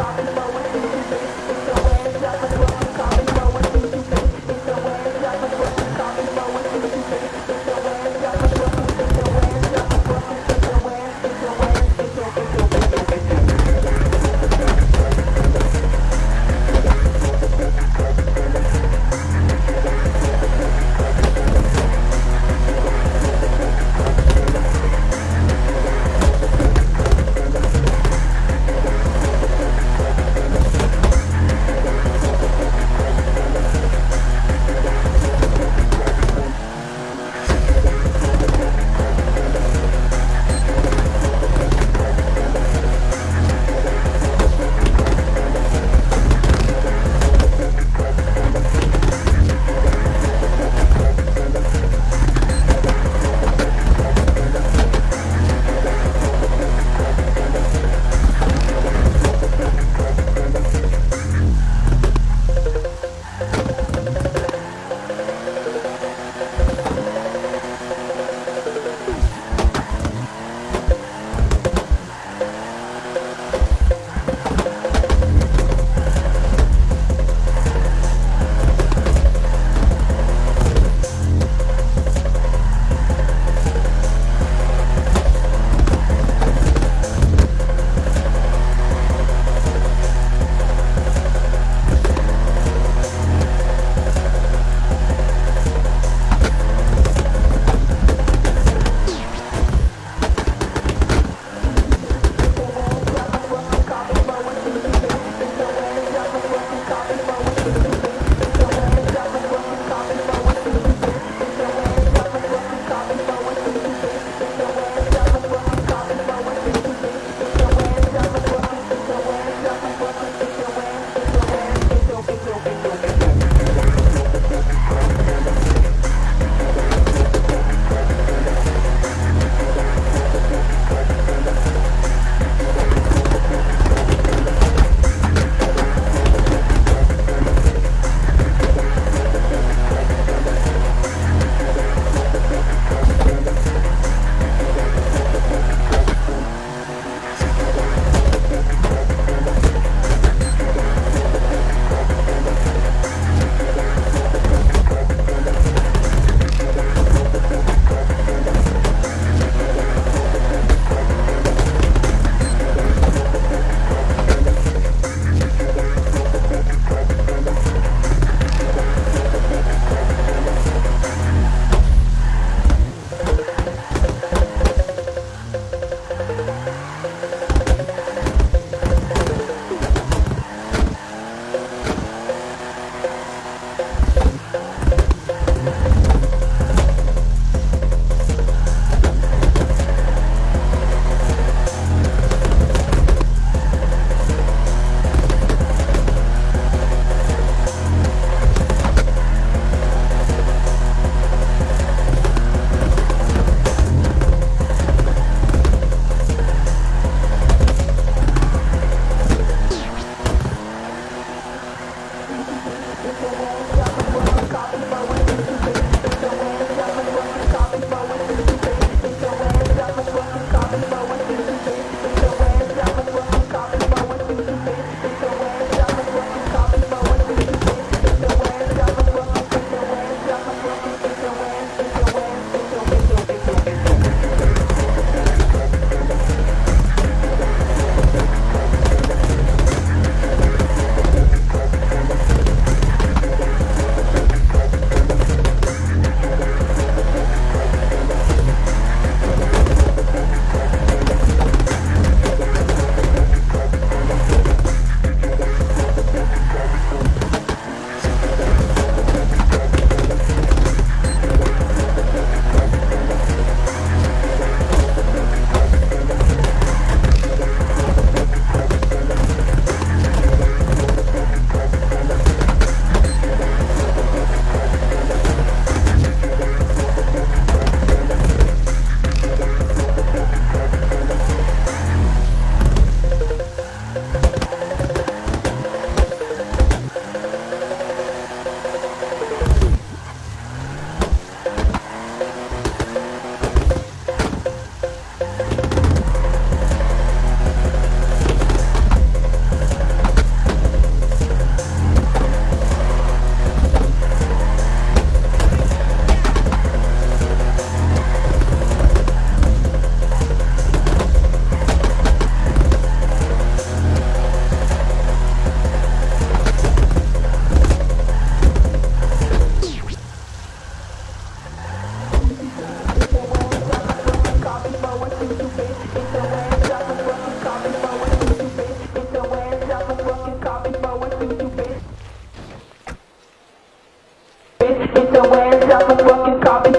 stop I'm a fucking copy